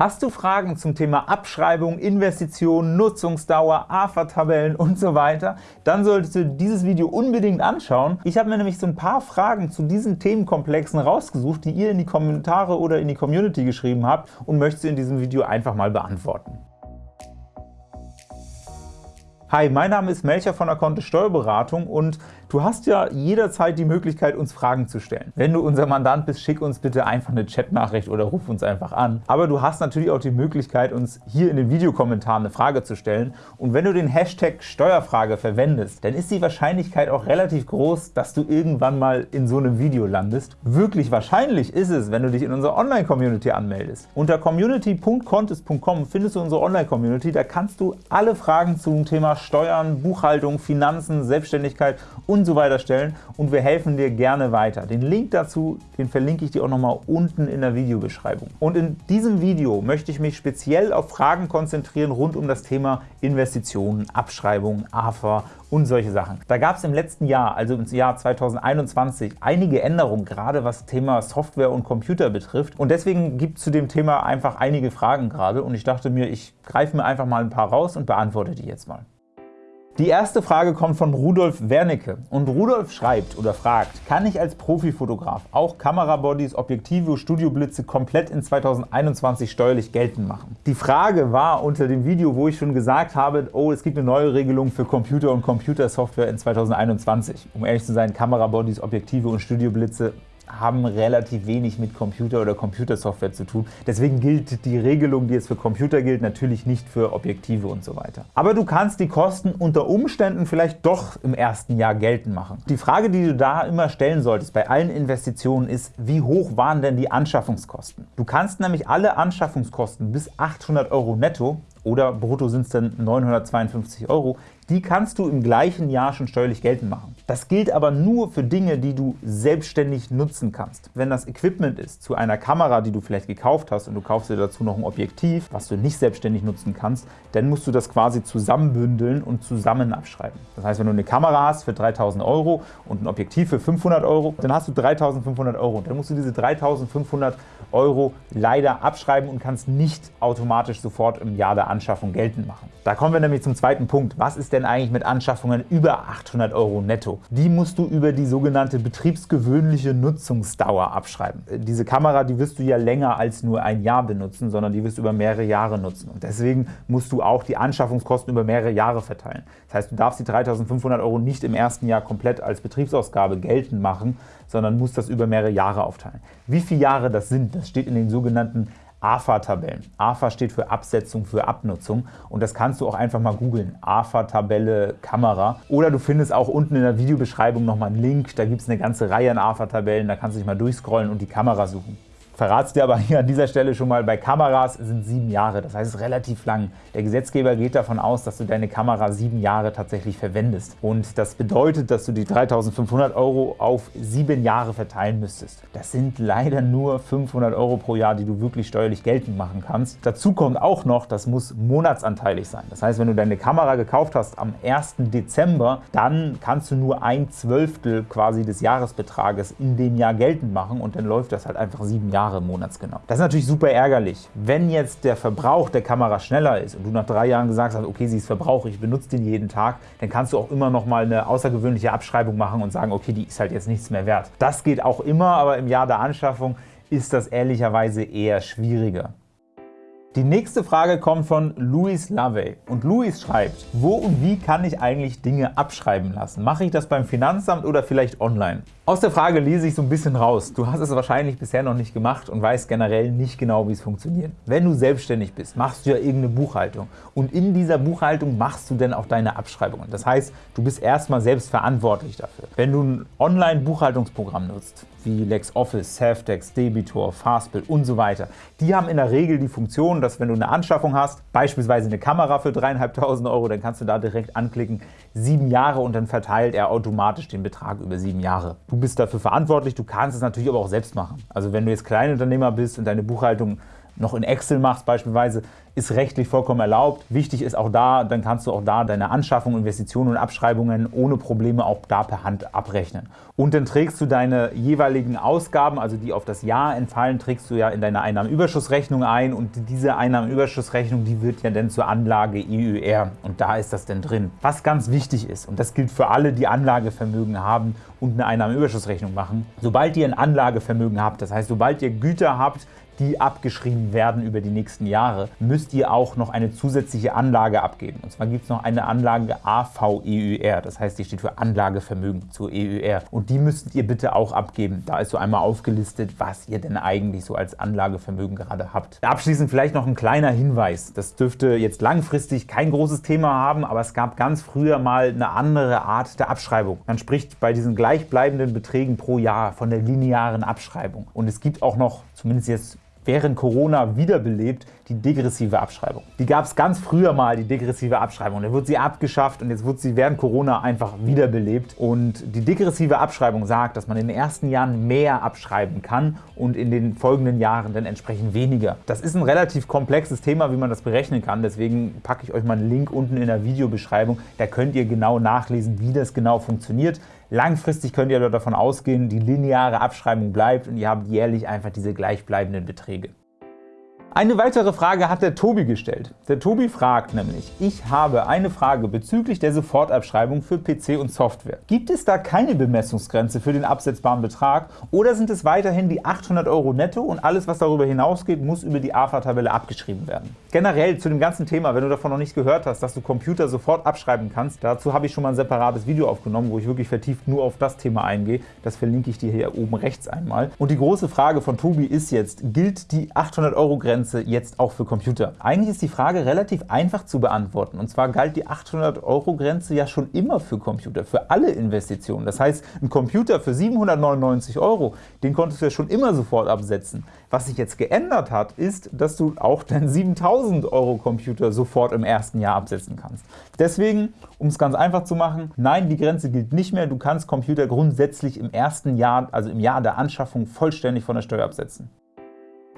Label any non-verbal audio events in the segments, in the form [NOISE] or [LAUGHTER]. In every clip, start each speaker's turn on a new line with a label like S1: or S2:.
S1: Hast du Fragen zum Thema Abschreibung, Investitionen, Nutzungsdauer, AFA-Tabellen und so weiter? Dann solltest du dieses Video unbedingt anschauen. Ich habe mir nämlich so ein paar Fragen zu diesen Themenkomplexen rausgesucht, die ihr in die Kommentare oder in die Community geschrieben habt und möchte sie in diesem Video einfach mal beantworten. Hi, mein Name ist Melcher von der Kontist Steuerberatung und Du hast ja jederzeit die Möglichkeit, uns Fragen zu stellen. Wenn du unser Mandant bist, schick uns bitte einfach eine Chatnachricht oder ruf uns einfach an. Aber du hast natürlich auch die Möglichkeit, uns hier in den Videokommentaren eine Frage zu stellen. Und wenn du den Hashtag Steuerfrage verwendest, dann ist die Wahrscheinlichkeit auch relativ groß, dass du irgendwann mal in so einem Video landest. Wirklich wahrscheinlich ist es, wenn du dich in unserer Online-Community anmeldest. Unter community.contest.com findest du unsere Online-Community. Da kannst du alle Fragen zum Thema Steuern, Buchhaltung, Finanzen, Selbstständigkeit und und so weiter stellen und wir helfen dir gerne weiter. Den Link dazu, den verlinke ich dir auch nochmal unten in der Videobeschreibung. Und in diesem Video möchte ich mich speziell auf Fragen konzentrieren rund um das Thema Investitionen, Abschreibungen, AFA und solche Sachen. Da gab es im letzten Jahr, also im Jahr 2021, einige Änderungen, gerade was Thema Software und Computer betrifft. Und deswegen gibt es zu dem Thema einfach einige Fragen gerade und ich dachte mir, ich greife mir einfach mal ein paar raus und beantworte die jetzt mal. Die erste Frage kommt von Rudolf Wernicke und Rudolf schreibt oder fragt, kann ich als Profifotograf auch Kamerabodies, Objektive, Studioblitze komplett in 2021 steuerlich geltend machen? Die Frage war unter dem Video, wo ich schon gesagt habe, oh, es gibt eine neue Regelung für Computer und Computersoftware in 2021. Um ehrlich zu sein, Kamerabodies, Objektive und Studioblitze haben relativ wenig mit Computer oder Computersoftware zu tun. Deswegen gilt die Regelung, die jetzt für Computer gilt, natürlich nicht für Objektive und so weiter. Aber du kannst die Kosten unter Umständen vielleicht doch im ersten Jahr geltend machen. Die Frage, die du da immer stellen solltest bei allen Investitionen ist, wie hoch waren denn die Anschaffungskosten? Du kannst nämlich alle Anschaffungskosten bis 800 Euro netto oder brutto sind es dann 952 Euro, die kannst du im gleichen Jahr schon steuerlich geltend machen. Das gilt aber nur für Dinge, die du selbstständig nutzen kannst. Wenn das Equipment ist zu einer Kamera, die du vielleicht gekauft hast und du kaufst dir dazu noch ein Objektiv, was du nicht selbstständig nutzen kannst, dann musst du das quasi zusammenbündeln und zusammen abschreiben. Das heißt, wenn du eine Kamera hast für 3.000 Euro und ein Objektiv für 500 Euro, dann hast du 3.500 Euro. Und dann musst du diese 3.500 Euro leider abschreiben und kannst nicht automatisch sofort im Jahr der Anschaffung geltend machen. Da kommen wir nämlich zum zweiten Punkt. Was ist denn eigentlich mit Anschaffungen über 800 Euro netto? Die musst du über die sogenannte betriebsgewöhnliche Nutzungsdauer abschreiben. Diese Kamera, die wirst du ja länger als nur ein Jahr benutzen, sondern die wirst du über mehrere Jahre nutzen. Und deswegen musst du auch die Anschaffungskosten über mehrere Jahre verteilen. Das heißt, du darfst die 3.500 Euro nicht im ersten Jahr komplett als Betriebsausgabe geltend machen, sondern musst das über mehrere Jahre aufteilen. Wie viele Jahre das sind, das steht in den sogenannten AFA-Tabellen. AFA steht für Absetzung für Abnutzung und das kannst du auch einfach mal googeln. AFA-Tabelle Kamera. Oder du findest auch unten in der Videobeschreibung nochmal einen Link, da gibt es eine ganze Reihe an AFA-Tabellen, da kannst du dich mal durchscrollen und die Kamera suchen verrat's dir aber hier an dieser Stelle schon mal, bei Kameras sind sieben Jahre, das heißt, relativ lang. Der Gesetzgeber geht davon aus, dass du deine Kamera sieben Jahre tatsächlich verwendest. Und das bedeutet, dass du die 3.500 Euro auf sieben Jahre verteilen müsstest. Das sind leider nur 500 Euro pro Jahr, die du wirklich steuerlich geltend machen kannst. Dazu kommt auch noch, das muss monatsanteilig sein. Das heißt, wenn du deine Kamera gekauft hast am 1. Dezember, dann kannst du nur ein Zwölftel quasi des Jahresbetrages in dem Jahr geltend machen und dann läuft das halt einfach sieben Jahre Jahre monatsgenau. Das ist natürlich super ärgerlich. Wenn jetzt der Verbrauch der Kamera schneller ist und du nach drei Jahren gesagt hast, okay, sie ist Verbrauch, ich benutze den jeden Tag, dann kannst du auch immer noch mal eine außergewöhnliche Abschreibung machen und sagen, okay, die ist halt jetzt nichts mehr wert. Das geht auch immer, aber im Jahr der Anschaffung ist das ehrlicherweise eher schwieriger. Die nächste Frage kommt von Louis Lavey. Und Louis schreibt, wo und wie kann ich eigentlich Dinge abschreiben lassen? Mache ich das beim Finanzamt oder vielleicht online? Aus der Frage lese ich so ein bisschen raus. Du hast es wahrscheinlich bisher noch nicht gemacht und weißt generell nicht genau, wie es funktioniert. Wenn du selbstständig bist, machst du ja irgendeine Buchhaltung. Und in dieser Buchhaltung machst du dann auch deine Abschreibungen. Das heißt, du bist erstmal selbst verantwortlich dafür. Wenn du ein Online-Buchhaltungsprogramm nutzt, wie LexOffice, Safdex, Debitor, Fastbill und so weiter, die haben in der Regel die Funktion, dass wenn du eine Anschaffung hast, beispielsweise eine Kamera für 3.500 Euro, dann kannst du da direkt anklicken, sieben Jahre und dann verteilt er automatisch den Betrag über sieben Jahre. Du bist dafür verantwortlich, du kannst es natürlich aber auch selbst machen. Also wenn du jetzt Kleinunternehmer bist und deine Buchhaltung noch in Excel machst beispielsweise, ist rechtlich vollkommen erlaubt. Wichtig ist auch da, dann kannst du auch da deine Anschaffung, Investitionen und Abschreibungen ohne Probleme auch da per Hand abrechnen. Und dann trägst du deine jeweiligen Ausgaben, also die auf das Jahr entfallen, trägst du ja in deine Einnahmenüberschussrechnung ein und diese Einnahmenüberschussrechnung, die wird ja dann zur Anlage EUR und da ist das dann drin. Was ganz wichtig ist, und das gilt für alle, die Anlagevermögen haben und eine Einnahmenüberschussrechnung machen, sobald ihr ein Anlagevermögen habt, das heißt, sobald ihr Güter habt, die abgeschrieben werden über die nächsten Jahre, müsst ihr auch noch eine zusätzliche Anlage abgeben. Und zwar gibt es noch eine Anlage AVEUR, das heißt, die steht für Anlagevermögen zur EUR. Und die müsstet ihr bitte auch abgeben. Da ist so einmal aufgelistet, was ihr denn eigentlich so als Anlagevermögen gerade habt. Abschließend vielleicht noch ein kleiner Hinweis. Das dürfte jetzt langfristig kein großes Thema haben, aber es gab ganz früher mal eine andere Art der Abschreibung. Man spricht bei diesen gleichbleibenden Beträgen pro Jahr von der linearen Abschreibung. Und es gibt auch noch, zumindest jetzt während Corona wiederbelebt, die degressive Abschreibung. Die gab es ganz früher mal, die degressive Abschreibung. Dann wurde sie abgeschafft und jetzt wurde sie während Corona einfach wiederbelebt. Und die degressive Abschreibung sagt, dass man in den ersten Jahren mehr abschreiben kann und in den folgenden Jahren dann entsprechend weniger. Das ist ein relativ komplexes Thema, wie man das berechnen kann. Deswegen packe ich euch mal einen Link unten in der Videobeschreibung. Da könnt ihr genau nachlesen, wie das genau funktioniert. Langfristig könnt ihr davon ausgehen, die lineare Abschreibung bleibt und ihr habt jährlich einfach diese gleichbleibenden Beträge. Eine weitere Frage hat der Tobi gestellt. Der Tobi fragt nämlich, ich habe eine Frage bezüglich der Sofortabschreibung für PC und Software. Gibt es da keine Bemessungsgrenze für den absetzbaren Betrag oder sind es weiterhin die 800 Euro netto und alles, was darüber hinausgeht, muss über die AFA-Tabelle abgeschrieben werden? Generell zu dem ganzen Thema, wenn du davon noch nicht gehört hast, dass du Computer sofort abschreiben kannst, dazu habe ich schon mal ein separates Video aufgenommen, wo ich wirklich vertieft nur auf das Thema eingehe. Das verlinke ich dir hier oben rechts einmal. Und die große Frage von Tobi ist jetzt, gilt die 800 Euro Grenze Grenze jetzt auch für Computer? Eigentlich ist die Frage relativ einfach zu beantworten. Und zwar galt die 800-Euro-Grenze ja schon immer für Computer, für alle Investitionen. Das heißt, ein Computer für 799 Euro, den konntest du ja schon immer sofort absetzen. Was sich jetzt geändert hat, ist, dass du auch deinen 7000 Euro Computer sofort im ersten Jahr absetzen kannst. Deswegen, um es ganz einfach zu machen, nein, die Grenze gilt nicht mehr. Du kannst Computer grundsätzlich im ersten Jahr, also im Jahr der Anschaffung, vollständig von der Steuer absetzen.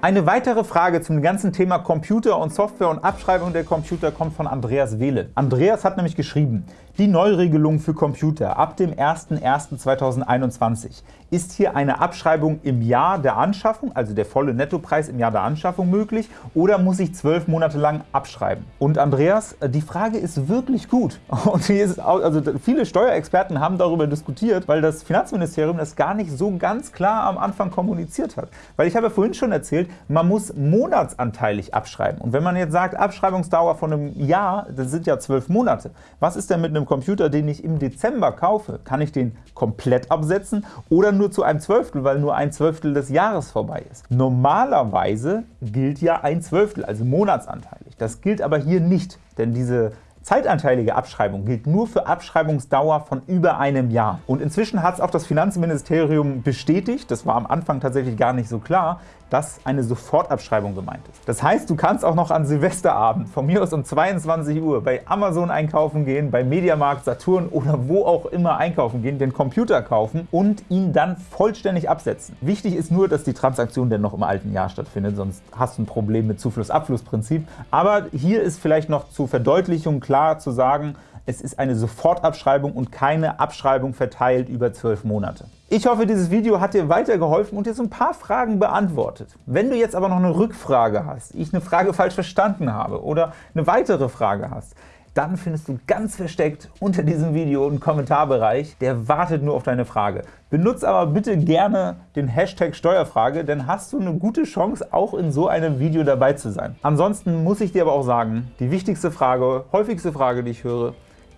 S1: Eine weitere Frage zum ganzen Thema Computer und Software und Abschreibung der Computer kommt von Andreas Wehle. Andreas hat nämlich geschrieben, die Neuregelung für Computer ab dem 01.01.2021 ist hier eine Abschreibung im Jahr der Anschaffung, also der volle Nettopreis im Jahr der Anschaffung möglich, oder muss ich zwölf Monate lang abschreiben? Und Andreas, die Frage ist wirklich gut. [LAUGHS] Und ist, also viele Steuerexperten haben darüber diskutiert, weil das Finanzministerium das gar nicht so ganz klar am Anfang kommuniziert hat. Weil ich habe ja vorhin schon erzählt, man muss monatsanteilig abschreiben. Und wenn man jetzt sagt, Abschreibungsdauer von einem Jahr, das sind ja zwölf Monate. Was ist denn mit einem Computer, den ich im Dezember kaufe? Kann ich den komplett absetzen oder nur zu einem Zwölftel, weil nur ein Zwölftel des Jahres vorbei ist? Normalerweise gilt ja ein Zwölftel, also monatsanteilig. Das gilt aber hier nicht, denn diese Zeitanteilige Abschreibung gilt nur für Abschreibungsdauer von über einem Jahr. Und inzwischen hat es auch das Finanzministerium bestätigt, das war am Anfang tatsächlich gar nicht so klar, dass eine Sofortabschreibung gemeint ist. Das heißt, du kannst auch noch an Silvesterabend, von mir aus um 22 Uhr, bei Amazon einkaufen gehen, bei Mediamarkt, Saturn oder wo auch immer einkaufen gehen, den Computer kaufen und ihn dann vollständig absetzen. Wichtig ist nur, dass die Transaktion dann noch im alten Jahr stattfindet, sonst hast du ein Problem mit Zufluss-Abfluss-Prinzip. Aber hier ist vielleicht noch zur Verdeutlichung klar zu sagen, es ist eine Sofortabschreibung und keine Abschreibung verteilt über zwölf Monate. Ich hoffe, dieses Video hat dir weitergeholfen und dir so ein paar Fragen beantwortet. Wenn du jetzt aber noch eine Rückfrage hast, ich eine Frage falsch verstanden habe oder eine weitere Frage hast, dann findest du ganz versteckt unter diesem Video einen Kommentarbereich, der wartet nur auf deine Frage. Benutze aber bitte gerne den Hashtag Steuerfrage, denn hast du eine gute Chance, auch in so einem Video dabei zu sein. Ansonsten muss ich dir aber auch sagen, die wichtigste Frage, häufigste Frage, die ich höre,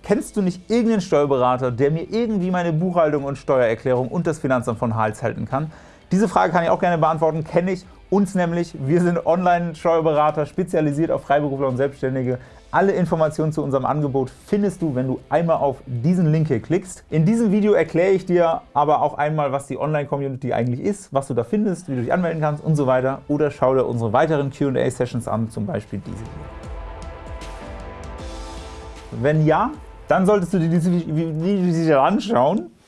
S1: Kennst du nicht irgendeinen Steuerberater, der mir irgendwie meine Buchhaltung und Steuererklärung und das Finanzamt von Hals halten kann? Diese Frage kann ich auch gerne beantworten, kenne ich. Uns nämlich, wir sind Online-Steuerberater, spezialisiert auf Freiberufler und Selbstständige. Alle Informationen zu unserem Angebot findest du, wenn du einmal auf diesen Link hier klickst. In diesem Video erkläre ich dir aber auch einmal, was die Online-Community eigentlich ist, was du da findest, wie du dich anmelden kannst und so weiter. Oder schau dir unsere weiteren Q&A-Sessions an, zum Beispiel diese hier. Wenn ja, dann solltest du dir diese Videos anschauen